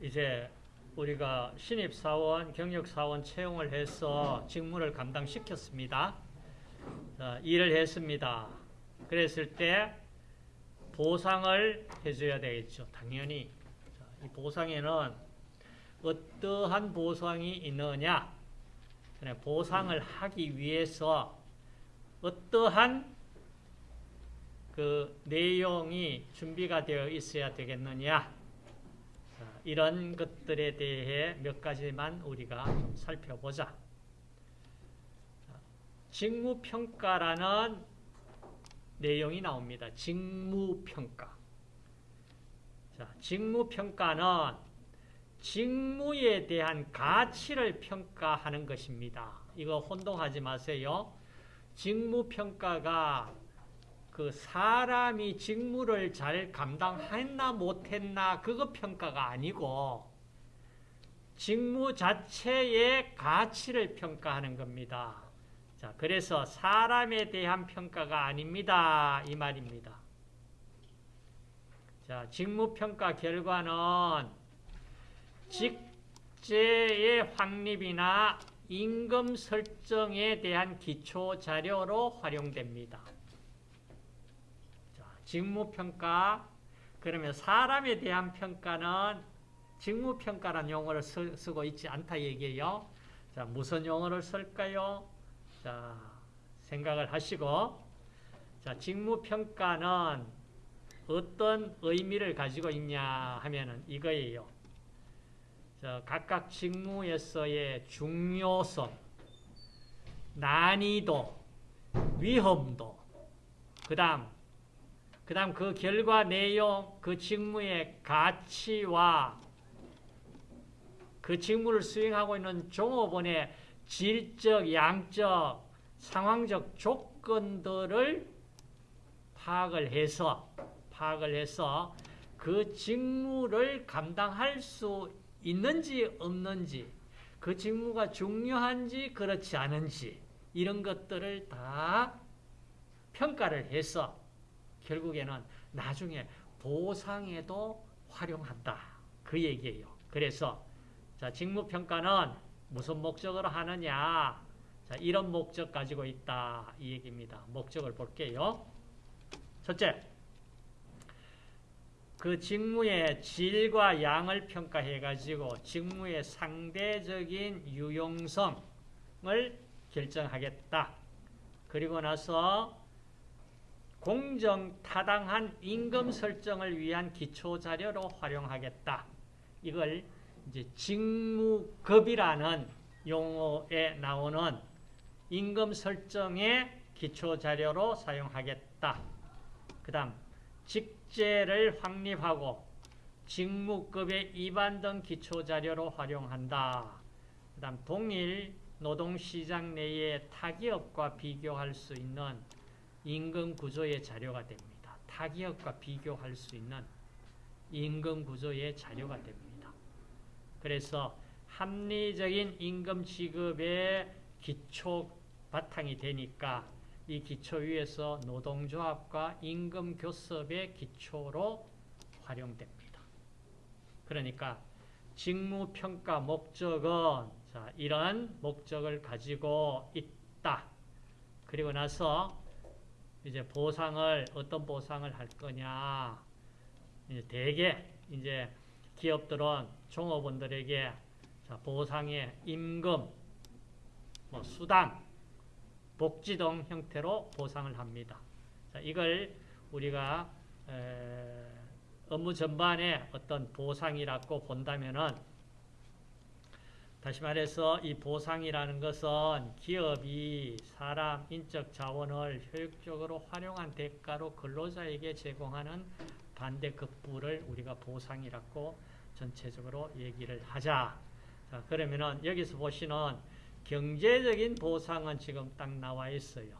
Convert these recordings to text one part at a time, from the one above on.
이제 우리가 신입사원, 경력사원 채용을 해서 직무를 감당시켰습니다. 자, 일을 했습니다. 그랬을 때 보상을 해줘야 되겠죠. 당연히. 자, 이 보상에는 어떠한 보상이 있느냐? 보상을 하기 위해서 어떠한 그 내용이 준비가 되어 있어야 되겠느냐? 자, 이런 것들에 대해 몇 가지만 우리가 좀 살펴보자. 직무평가라는 내용이 나옵니다. 직무평가. 자, 직무평가는 직무에 대한 가치를 평가하는 것입니다. 이거 혼동하지 마세요. 직무평가가 그 사람이 직무를 잘 감당했나 못했나 그거 평가가 아니고 직무 자체의 가치를 평가하는 겁니다. 자, 그래서 사람에 대한 평가가 아닙니다. 이 말입니다. 자, 직무평가 결과는 직제의 확립이나 임금 설정에 대한 기초 자료로 활용됩니다. 자, 직무평가 그러면 사람에 대한 평가는 직무평가라는 용어를 쓰, 쓰고 있지 않다 얘기예요. 자, 무슨 용어를 쓸까요? 자, 생각을 하시고 자, 직무평가는 어떤 의미를 가지고 있냐 하면은 이거예요. 자, 각각 직무에서의 중요성, 난이도, 위험도, 그 다음, 그 다음 그 결과 내용, 그 직무의 가치와 그 직무를 수행하고 있는 종업원의 질적, 양적, 상황적 조건들을 파악을 해서, 파악을 해서 그 직무를 감당할 수 있는지 없는지 그 직무가 중요한지 그렇지 않은지 이런 것들을 다 평가를 해서 결국에는 나중에 보상에도 활용한다. 그 얘기예요. 그래서 자 직무평가는 무슨 목적으로 하느냐 자 이런 목적 가지고 있다. 이 얘기입니다. 목적을 볼게요. 첫째 그 직무의 질과 양을 평가해 가지고 직무의 상대적인 유용성을 결정하겠다. 그리고 나서 공정 타당한 임금 설정을 위한 기초 자료로 활용하겠다. 이걸 이제 직무급이라는 용어에 나오는 임금 설정의 기초 자료로 사용하겠다. 그다음 직제를 확립하고 직무급의 이반 등 기초 자료로 활용한다. 그 다음 동일 노동시장 내의 타기업과 비교할 수 있는 임금 구조의 자료가 됩니다. 타기업과 비교할 수 있는 임금 구조의 자료가 됩니다. 그래서 합리적인 임금 지급의 기초 바탕이 되니까 이 기초 위에서 노동조합과 임금 교섭의 기초로 활용됩니다. 그러니까 직무평가 목적은 자, 이런 목적을 가지고 있다. 그리고 나서 이제 보상을 어떤 보상을 할 거냐. 이제 대개 이제 기업들은 종업원들에게 자, 보상의 임금, 뭐 수당 복지 등 형태로 보상을 합니다. 자, 이걸 우리가 업무 전반에 어떤 보상이라고 본다면은 다시 말해서 이 보상이라는 것은 기업이 사람 인적 자원을 효율적으로 활용한 대가로 근로자에게 제공하는 반대급부를 우리가 보상이라고 전체적으로 얘기를 하자. 자, 그러면은 여기서 보시는 경제적인 보상은 지금 딱 나와 있어요.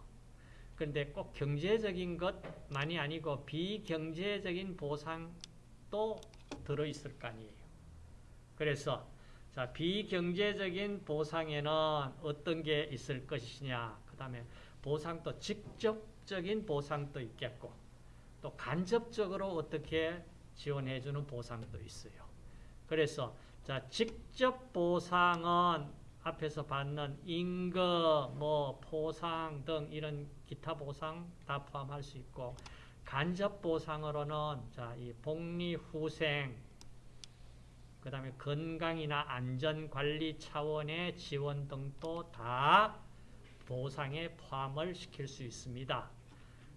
그런데 꼭 경제적인 것만이 아니고 비경제적인 보상도 들어있을 거 아니에요. 그래서 자 비경제적인 보상에는 어떤 게 있을 것이냐 그 다음에 보상도 직접적인 보상도 있겠고 또 간접적으로 어떻게 지원해주는 보상도 있어요. 그래서 자 직접 보상은 앞에서 받는 임금, 뭐 포상 등 이런 기타 보상 다 포함할 수 있고 간접 보상으로는 자 이 복리 후생 그 다음에 건강이나 안전 관리 차원의 지원 등도 다 보상에 포함을 시킬 수 있습니다.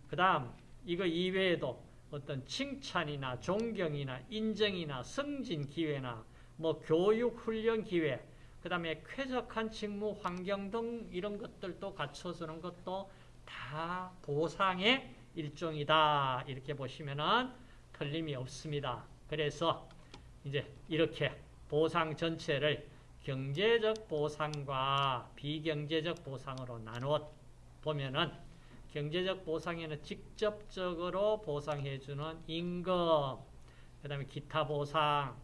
그 다음 이거 이외에도 어떤 칭찬이나 존경이나 인정이나 승진 기회나 뭐 교육 훈련 기회 그 다음에 쾌적한 직무 환경 등 이런 것들도 갖춰주는 것도 다 보상의 일종이다. 이렇게 보시면은 틀림이 없습니다. 그래서 이제 이렇게 보상 전체를 경제적 보상과 비경제적 보상으로 나누어 보면은 경제적 보상에는 직접적으로 보상해주는 임금, 그 다음에 기타 보상,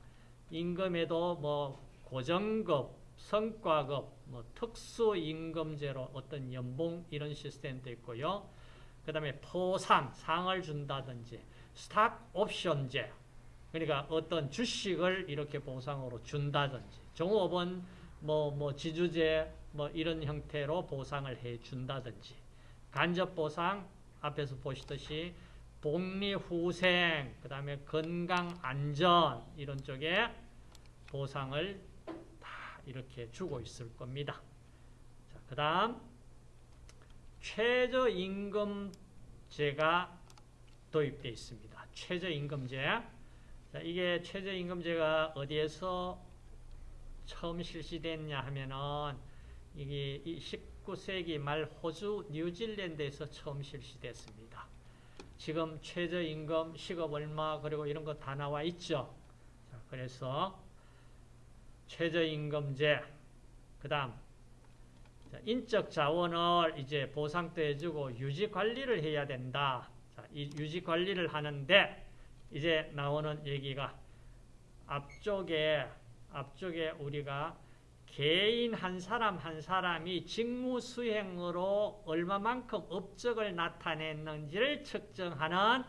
임금에도 뭐 고정급, 성과급, 뭐 특수임금제로 어떤 연봉 이런 시스템도 있고요. 그 다음에 포상, 상을 준다든지 스탁 옵션제, 그러니까 어떤 주식을 이렇게 보상으로 준다든지 종업원 뭐, 뭐 지주제 뭐 이런 형태로 보상을 해 준다든지 간접 보상 앞에서 보시듯이 복리 후생 그다음에 건강 안전 이런 쪽에 보상을 다 이렇게 주고 있을 겁니다. 자, 그다음 최저임금제가 도입되어 있습니다. 최저임금제. 자, 이게 최저임금제가 어디에서 처음 실시됐냐 하면은 이게 19세기 말 호주, 뉴질랜드에서 처음 실시됐습니다. 지금 최저임금, 시급 얼마 그리고 이런 거 다 나와 있죠. 자, 그래서 최저임금제, 그 다음 인적 자원을 이제 보상도 해주고 유지 관리를 해야 된다. 자, 이 유지 관리를 하는데 이제 나오는 얘기가 앞쪽에 앞쪽에 우리가 개인 한 사람 한 사람이 직무 수행으로 얼마만큼 업적을 나타냈는지를 측정하는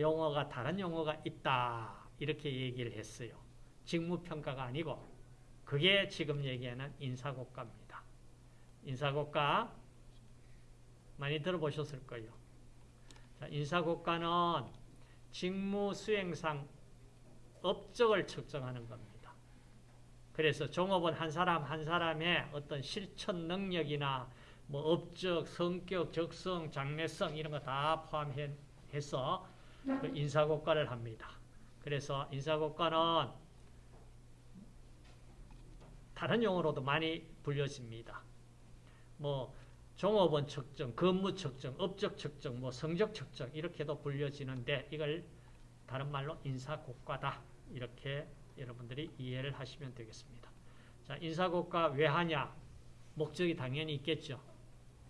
용어가 다른 용어가 있다. 이렇게 얘기를 했어요. 직무평가가 아니고 그게 지금 얘기하는 인사고과입니다. 인사고과 많이 들어보셨을 거예요. 자, 인사고과는 직무 수행상 업적을 측정하는 겁니다. 그래서 종업원 한 사람 한 사람의 어떤 실천 능력이나 뭐 업적, 성격, 적성, 장래성 이런 거 다 포함해서 그 인사고과를 합니다. 그래서 인사고과는 다른 용어로도 많이 불려집니다. 뭐 종업원 측정, 근무 측정, 업적 측정, 뭐 성적 측정 이렇게도 불려지는데 이걸 다른 말로 인사고과다 이렇게 여러분들이 이해를 하시면 되겠습니다. 자, 인사고과 왜 하냐? 목적이 당연히 있겠죠.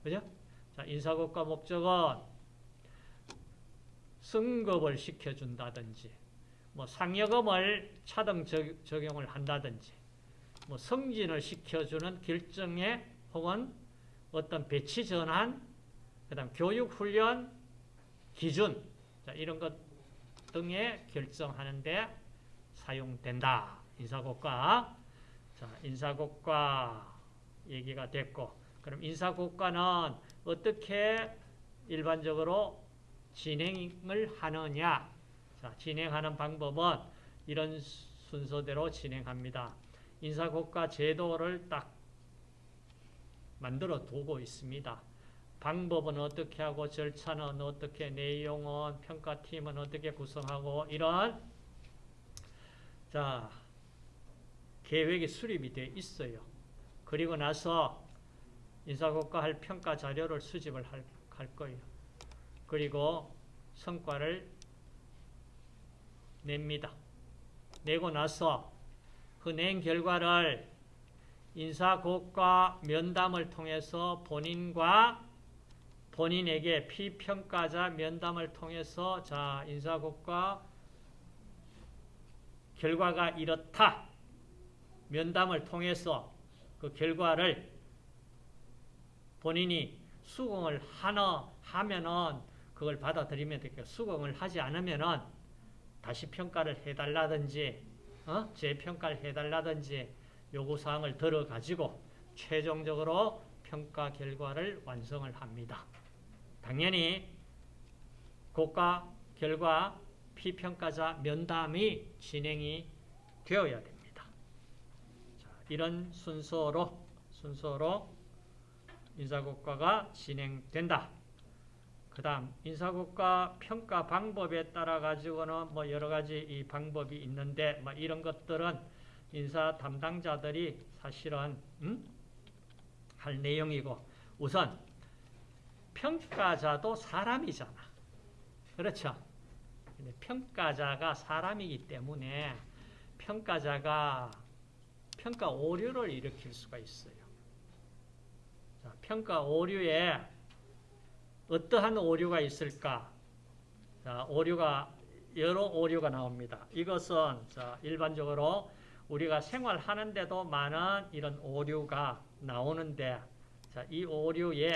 그죠? 자, 인사고과 목적은 승급을 시켜준다든지, 뭐 상여금을 차등 적용을 한다든지, 뭐 승진을 시켜주는 결정에 혹은 어떤 배치 전환, 그 다음 교육 훈련 기준, 자, 이런 것 등에 결정하는데 사용된다. 인사고과. 자, 인사고과 얘기가 됐고, 그럼 인사고과는 어떻게 일반적으로 진행을 하느냐? 자, 진행하는 방법은 이런 순서대로 진행합니다. 인사고과 제도를 딱 만들어 두고 있습니다. 방법은 어떻게 하고 절차는 어떻게 내용은 평가팀은 어떻게 구성하고 이런 자 계획이 수립이 돼 있어요. 그리고 나서 인사고과 할 평가 자료를 수집을 할, 할 거예요. 그리고 성과를 냅니다. 내고 나서 그낸 결과를 인사고과 면담을 통해서 본인과 본인에게 피평가자 면담을 통해서 자 인사고과 결과가 이렇다. 면담을 통해서 그 결과를 본인이 수긍을 하나 하면은 그걸 받아들이면 되겠고 수긍을 하지 않으면은 다시 평가를 해달라든지 어? 재평가를 해달라든지 요구사항을 들어가지고 최종적으로 평가 결과를 완성을 합니다. 당연히 고가 결과 피평가자 면담이 진행이 되어야 됩니다. 자, 이런 순서로 순서로 인사고과가 진행된다. 그 다음 인사고과 평가 방법에 따라 가지고는 뭐 여러 가지 이 방법이 있는데 뭐 이런 것들은 인사 담당자들이 사실은 음? 할 내용이고 우선 평가자도 사람이잖아. 그렇죠? 평가자가 사람이기 때문에 평가자가 평가 오류를 일으킬 수가 있어요. 자, 평가 오류에 어떠한 오류가 있을까? 자, 오류가 여러 오류가 나옵니다. 이것은 자, 일반적으로 우리가 생활하는데도 많은 이런 오류가 나오는데 자, 이 오류에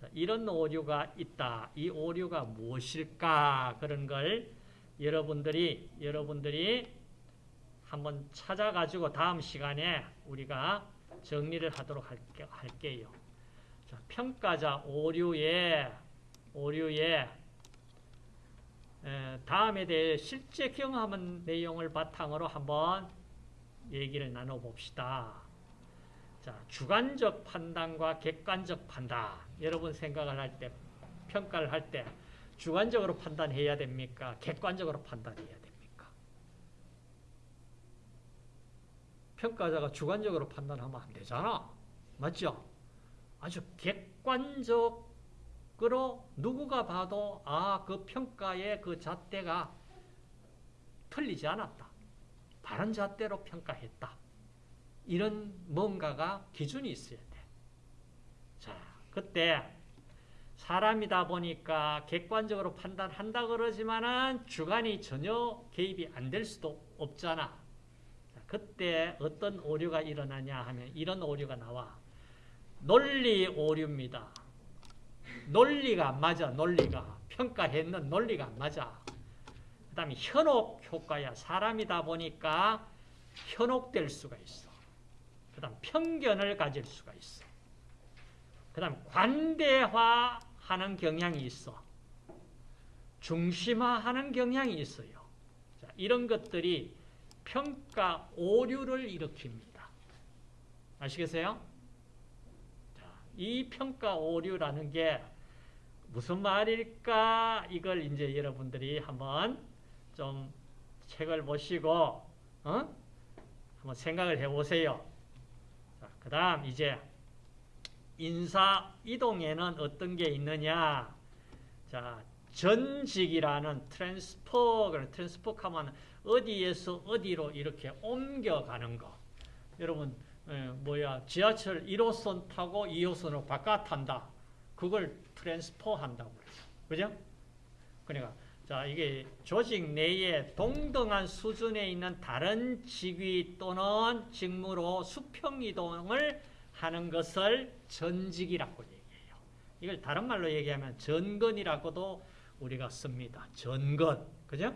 자, 이런 오류가 있다. 이 오류가 무엇일까? 그런 걸 여러분들이 여러분들이 한번 찾아가지고 다음 시간에 우리가 정리를 하도록 할게, 할게요. 자, 평가자 오류에 오류에 에, 다음에 대해 실제 경험한 내용을 바탕으로 한번 얘기를 나눠봅시다. 자, 주관적 판단과 객관적 판단. 여러분 생각을 할 때, 평가를 할 때, 주관적으로 판단해야 됩니까? 객관적으로 판단해야 됩니까? 평가자가 주관적으로 판단하면 안 되잖아. 맞죠? 아주 객관적으로 누구가 봐도, 아, 그 평가의 그 잣대가 틀리지 않았다. 바른 잣대로 평가했다. 이런 뭔가가 기준이 있어야 돼. 자, 그때 사람이다 보니까 객관적으로 판단한다 그러지만은 주관이 전혀 개입이 안 될 수도 없잖아. 자, 그때 어떤 오류가 일어나냐 하면 이런 오류가 나와. 논리 오류입니다. 논리가 안 맞아, 논리가. 평가했는 논리가 안 맞아. 그 다음에 현혹 효과야. 사람이다 보니까 현혹될 수가 있어. 그 다음 편견을 가질 수가 있어. 그 다음 관대화하는 경향이 있어. 중심화하는 경향이 있어요. 자, 이런 것들이 평가 오류를 일으킵니다. 아시겠어요? 자, 이 평가 오류라는 게 무슨 말일까? 이걸 이제 여러분들이 한번 좀 책을 보시고 어? 한번 생각을 해보세요. 그 다음 이제 인사 이동에는 어떤 게 있느냐 자 전직이라는 transfer transfer 하면 어디에서 어디로 이렇게 옮겨가는 거 여러분 에, 뭐야 지하철 1호선 타고 2호선으로 바꿔 탄다 그걸 transfer 한다고 그죠? 그러니까 자, 이게 조직 내에 동등한 수준에 있는 다른 직위 또는 직무로 수평 이동을 하는 것을 전직이라고 얘기해요. 이걸 다른 말로 얘기하면 전건이라고도 우리가 씁니다. 전건. 그죠?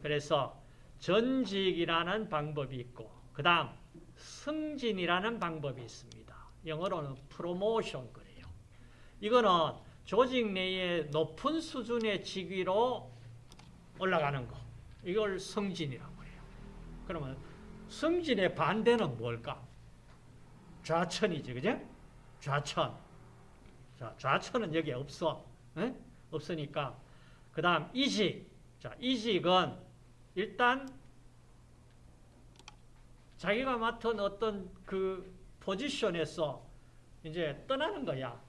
그래서 전직이라는 방법이 있고, 그 다음 승진이라는 방법이 있습니다. 영어로는 프로모션 그래요. 이거는 조직 내에 높은 수준의 직위로 올라가는 거. 이걸 승진이라고 해요. 그러면 승진의 반대는 뭘까? 좌천이지, 그죠? 좌천. 자, 좌천은 여기 없어. 에? 없으니까. 그 다음, 이직. 자, 이직은 일단 자기가 맡은 어떤 그 포지션에서 이제 떠나는 거야.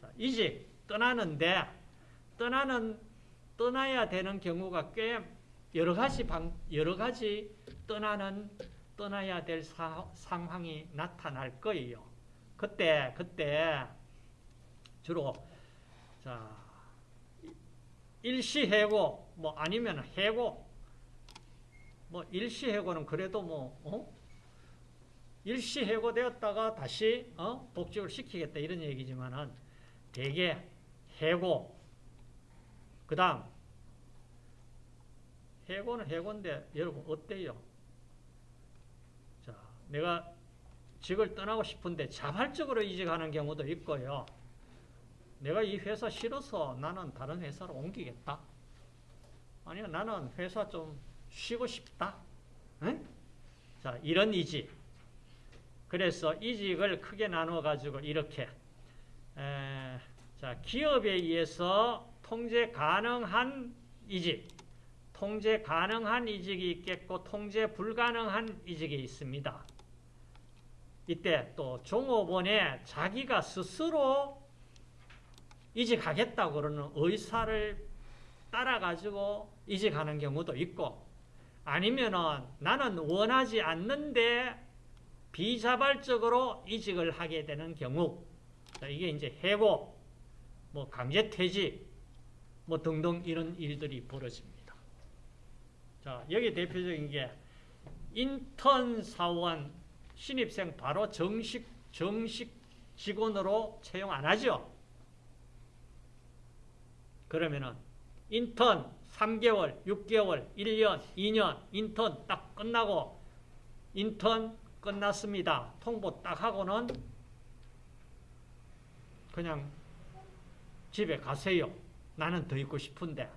자, 이직. 떠나는데 떠나는 떠나야 되는 경우가 꽤 여러 가지 방 여러 가지 떠나는 떠나야 될 사, 상황이 나타날 거예요. 그때 그때 주로 자 일시해고 뭐 아니면 해고 뭐 일시해고는 그래도 뭐 어? 일시해고 되었다가 다시 어? 복직을 시키겠다 이런 얘기지만은 대개 해고 그 다음 해고는 해고인데 여러분 어때요? 내가 직을 떠나고 싶은데 자발적으로 이직하는 경우도 있고요. 내가 이 회사 싫어서 나는 다른 회사로 옮기겠다. 아니요, 나는 회사 좀 쉬고 싶다. 응? 자, 이런 이직. 그래서 이직을 크게 나누어 가지고 이렇게 에, 자, 기업에 의해서 통제 가능한 이직, 통제 가능한 이직이 있겠고 통제 불가능한 이직이 있습니다. 이때 또 종업원에 자기가 스스로 이직하겠다고 그러는 의사를 따라가지고 이직하는 경우도 있고 아니면은 나는 원하지 않는데 비자발적으로 이직을 하게 되는 경우 이게 이제 해고, 뭐 강제 퇴직, 뭐 등등 이런 일들이 벌어집니다. 자 여기 대표적인 게 인턴 사원 신입생 바로 정식 정식 직원으로 채용 안 하죠. 그러면은 인턴 3개월, 6개월, 1년, 2년 인턴 딱 끝나고 인턴 끝났습니다. 통보 딱 하고는 그냥 집에 가세요. 나는 더 있고 싶은데.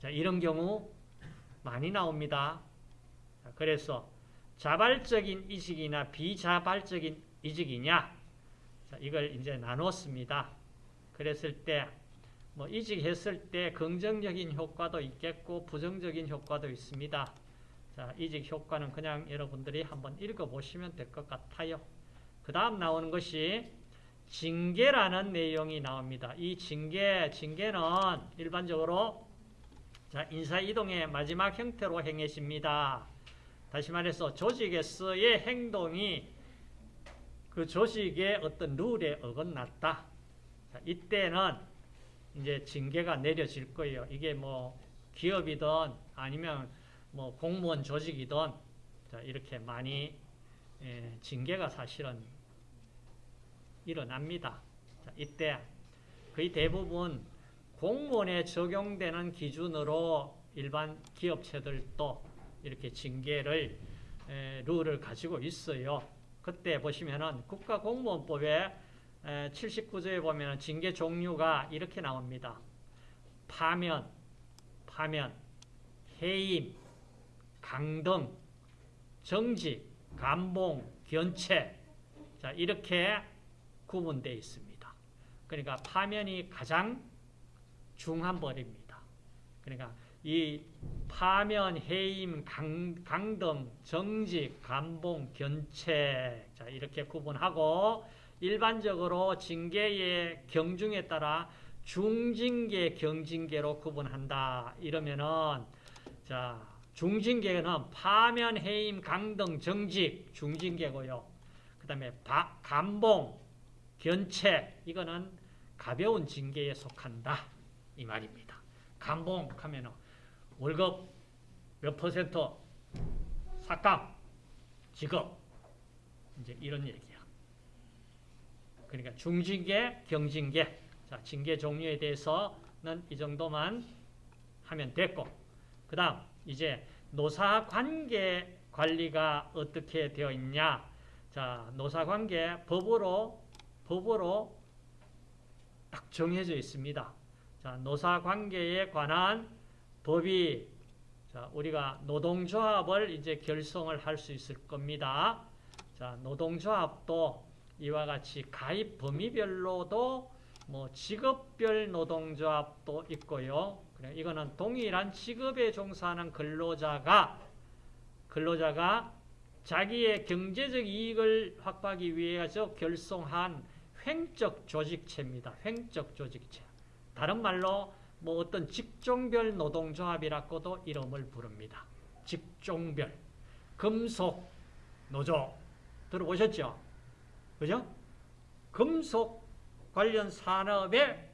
자, 이런 경우 많이 나옵니다. 자, 그래서 자발적인 이직이나 비자발적인 이직이냐? 자, 이걸 이제 나눴습니다. 그랬을 때, 뭐, 이직했을 때 긍정적인 효과도 있겠고, 부정적인 효과도 있습니다. 자, 이직 효과는 그냥 여러분들이 한번 읽어보시면 될 것 같아요. 그 다음 나오는 것이 징계라는 내용이 나옵니다. 이 징계, 징계는 일반적으로 자, 인사이동의 마지막 형태로 행해집니다. 다시 말해서 조직에서의 행동이 그 조직의 어떤 룰에 어긋났다. 자, 이때는 이제 징계가 내려질 거예요. 이게 뭐 기업이든 아니면 뭐 공무원 조직이든 자, 이렇게 많이 예, 징계가 사실은 일어납니다. 자, 이때 거의 대부분 공무원에 적용되는 기준으로 일반 기업체들도 이렇게 징계를 에, 룰을 가지고 있어요. 그때 보시면은 국가공무원법에 79조에 보면 징계 종류가 이렇게 나옵니다. 파면, 파면, 해임, 강등, 정직, 감봉, 견체 자 이렇게 구분되어 있습니다. 그러니까 파면이 가장 중한 벌입니다. 그러니까 이 파면, 해임, 강, 강등, 정직, 감봉, 견체 자 이렇게 구분하고 일반적으로 징계의 경중에 따라 중징계, 경징계로 구분한다. 이러면은 자 중징계는 파면, 해임, 강등, 정직 중징계고요. 그 다음에 감봉, 견체 이거는 가벼운 징계에 속한다. 이 말입니다. 감봉 하면 월급 몇 퍼센트 삭감, 직업 이제 이런 얘기야. 그러니까 중징계, 경징계 자 징계 종류에 대해서는 이 정도만 하면 됐고 그 다음 이제 노사관계 관리가 어떻게 되어 있냐 자 노사관계 법으로 법으로 딱 정해져 있습니다. 자, 노사관계에 관한 법이 자, 우리가 노동조합을 이제 결성을 할 수 있을 겁니다. 자, 노동조합도 이와 같이 가입 범위별로도 뭐 직업별 노동조합도 있고요. 그래, 이거는 동일한 직업에 종사하는 근로자가 근로자가 자기의 경제적 이익을 확보하기 위해서 결성한 횡적 조직체입니다. 횡적 조직체. 다른 말로 뭐 어떤 직종별 노동조합이라고도 이름을 부릅니다. 직종별. 금속 노조 들어보셨죠? 그죠? 금속 관련 산업에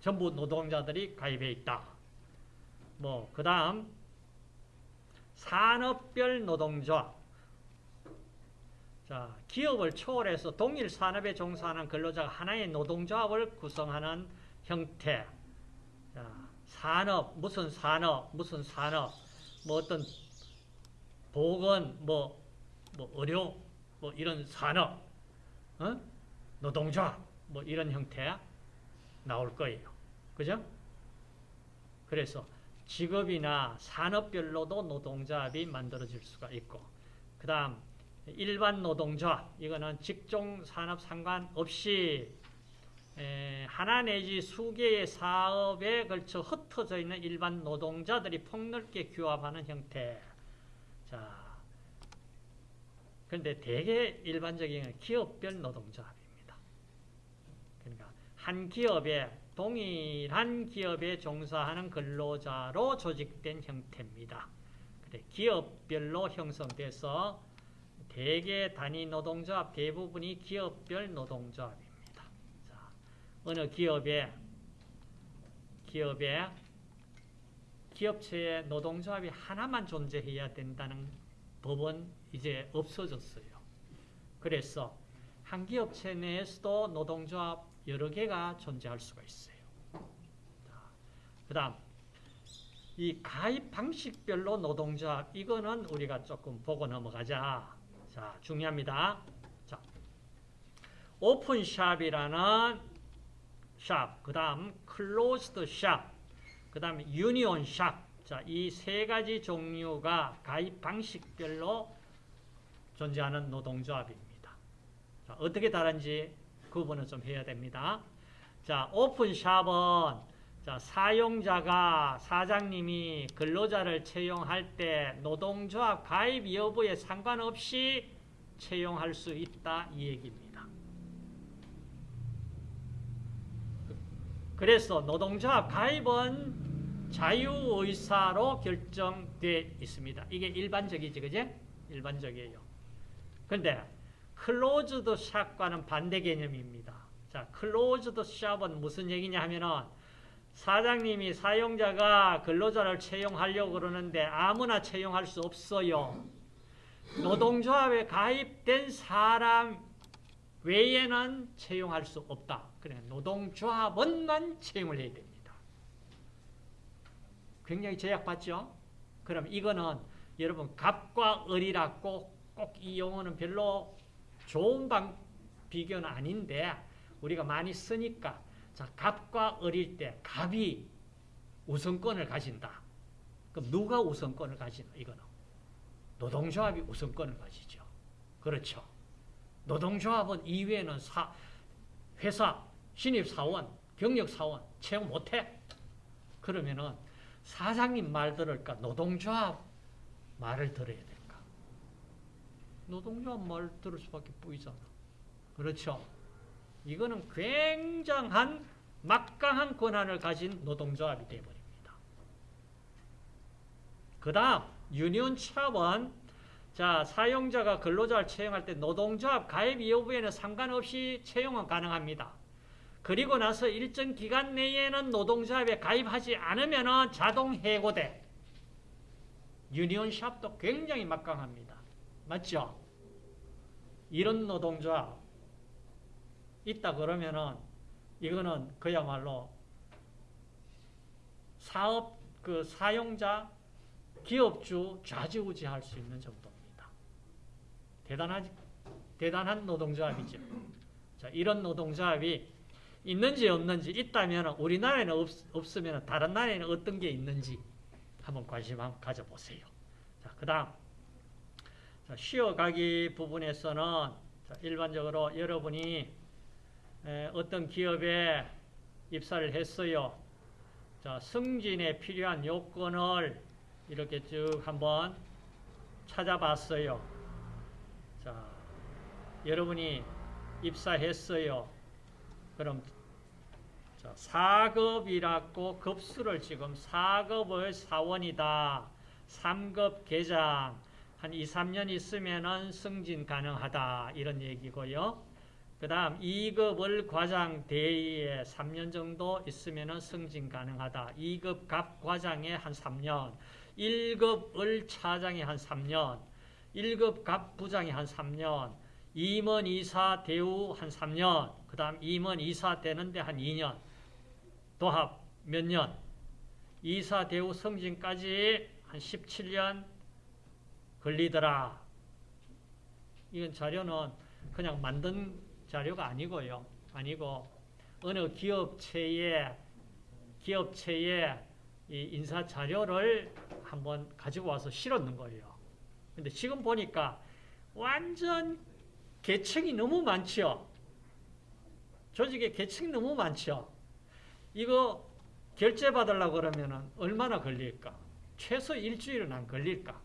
전부 노동자들이 가입해 있다. 뭐, 그 다음, 산업별 노동조합. 자, 기업을 초월해서 동일 산업에 종사하는 근로자가 하나의 노동조합을 구성하는 형태. 자, 산업, 무슨 산업, 무슨 산업, 뭐 어떤 보건, 뭐, 뭐 의료, 뭐 이런 산업, 어? 노동조합, 뭐 이런 형태 나올 거예요. 그죠? 그래서 직업이나 산업별로도 노동조합이 만들어질 수가 있고, 그 다음 일반 노동조합, 이거는 직종 산업 상관없이 에, 하나 내지 수개의 사업에 걸쳐 흩어져 있는 일반 노동자들이 폭넓게 규합하는 형태. 자, 그런데 대개 일반적인 기업별 노동조합입니다. 그러니까 한 기업에 동일한 기업에 종사하는 근로자로 조직된 형태입니다. 그래, 기업별로 형성돼서 대개 단위 노동조합 대부분이 기업별 노동조합입니다. 자, 어느 기업에 기업에 기업체에 노동조합이 하나만 존재해야 된다는 법은 이제 없어졌어요. 그래서 한 기업체 내에서도 노동조합 여러 개가 존재할 수가 있어요. 그 다음 이 가입 방식별로 노동조합 이거는 우리가 조금 보고 넘어가자. 자 중요합니다. 자 open shop이라는 shop, 그 다음 closed shop, 그 다음 union shop. 자, 이 세 가지 종류가 가입 방식별로 존재하는 노동조합입니다. 자, 어떻게 다른지 구분을 좀 해야 됩니다. 자, 오픈샵은 자, 사용자가 사장님이 근로자를 채용할 때 노동조합 가입 여부에 상관없이 채용할 수 있다 이 얘기입니다. 그래서 노동조합 가입은 자유의사로 결정되어 있습니다. 이게 일반적이지, 그제? 일반적이에요. 근데 클로즈드 샵과는 반대 개념입니다. 자, 클로즈드 샵은 무슨 얘기냐 하면은 사장님이 사용자가 근로자를 채용하려고 그러는데 아무나 채용할 수 없어요. 노동조합에 가입된 사람 외에는 채용할 수 없다. 그래 노동조합원만 채용을 해야 됩니다. 굉장히 제약받죠? 그럼 이거는 여러분 갑과 을이라 꼭꼭 이 용어는 별로 좋은 방 비교는 아닌데 우리가 많이 쓰니까 자 갑과 을일 때 갑이 우선권을 가진다. 그럼 누가 우선권을 가지나 이거는 노동조합이 우선권을 가지죠. 그렇죠. 노동조합은 이외에는 사, 회사, 신입사원, 경력사원 채용 못해. 그러면은 사장님 말 들을까? 노동조합 말을 들어야 될까? 노동조합 말 들을 수밖에 보이잖아. 그렇죠? 이거는 굉장한 막강한 권한을 가진 노동조합이 되어버립니다. 그 다음 유니온 차원 자 사용자가 근로자를 채용할 때 노동조합 가입 여부에는 상관없이 채용은 가능합니다. 그리고 나서 일정 기간 내에는 노동조합에 가입하지 않으면 자동 해고돼. 유니온 샵도 굉장히 막강합니다. 맞죠? 이런 노동조합 있다 그러면은 이거는 그야말로 사업 그 사용자 기업주 좌지우지할 수 있는 정도입니다. 대단하지 대단한 노동조합이죠. 자, 이런 노동조합이 있는지 없는지 있다면 우리나라에는 없, 없으면 다른 나라에는 어떤 게 있는지 한번 관심 한번 가져보세요. 자, 그 다음 쉬어가기 부분에서는 자, 일반적으로 여러분이 에, 어떤 기업에 입사를 했어요. 자, 승진에 필요한 요건을 이렇게 쭉 한번 찾아봤어요. 자, 여러분이 입사했어요. 그럼 자, 4급이라고 급수를 지금 4급의 사원이다. 3급 계장 한 2, 3년 있으면은 승진 가능하다. 이런 얘기고요. 그 다음 2급을 과장 대위에 3년 정도 있으면은 승진 가능하다. 2급 갑 과장에 한 3년, 1급 을 차장에 한 3년, 1급 갑 부장에 한 3년, 임원 이사 대우 한 3년, 그 다음 임원 이사 되는데 한 2년, 도합 몇 년, 이사 대우 승진까지 한 17년 걸리더라. 이건 자료는 그냥 만든 자료가 아니고요. 아니고 어느 기업체의 기업체의 이 인사 자료를 한번 가지고 와서 실었는 거예요. 근데 지금 보니까 완전 계층이 너무 많죠. 조직에 계층이 너무 많죠. 이거 결제 받으려고 그러면 얼마나 걸릴까? 최소 일주일은 안 걸릴까?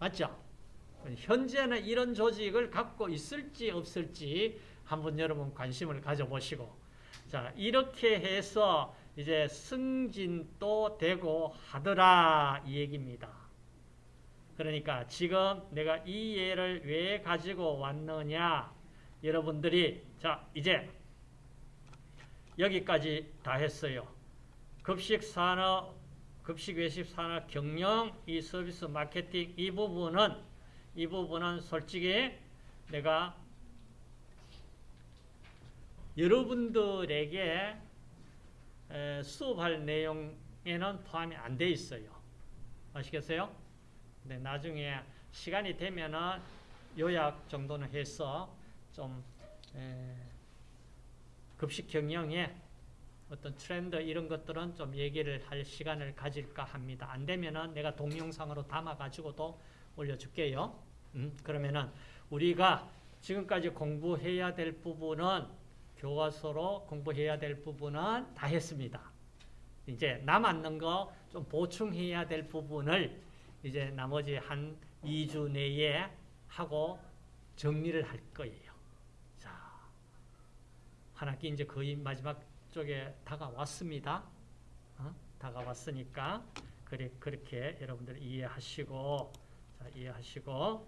맞죠? 현재는 이런 조직을 갖고 있을지 없을지 한번 여러분 관심을 가져보시고 자 이렇게 해서 이제 승진도 되고 하더라 이 얘기입니다. 그러니까 지금 내가 이 예를 왜 가지고 왔느냐 여러분들이 자 이제 여기까지 다 했어요. 급식 산업, 급식 외식 산업 경영, 이 서비스 마케팅 이 부분은 이 부분은 솔직히 내가 여러분들에게 에, 수업할 내용에는 포함이 안 돼 있어요. 아시겠어요? 근데 나중에 시간이 되면은 요약 정도는 해서 좀 에, 급식 경영에 어떤 트렌드 이런 것들은 좀 얘기를 할 시간을 가질까 합니다. 안 되면은 내가 동영상으로 담아 가지고도 올려줄게요. 음, 그러면은 우리가 지금까지 공부해야 될 부분은 교과서로 공부해야 될 부분은 다 했습니다. 이제 남았는 거 좀 보충해야 될 부분을 이제 나머지 한 2주 내에 하고 정리를 할 거예요. 자, 한 학기 이제 거의 마지막 쪽에 다가왔습니다. 어? 다가왔으니까 그래, 그렇게 여러분들 이해하시고 자, 이해하시고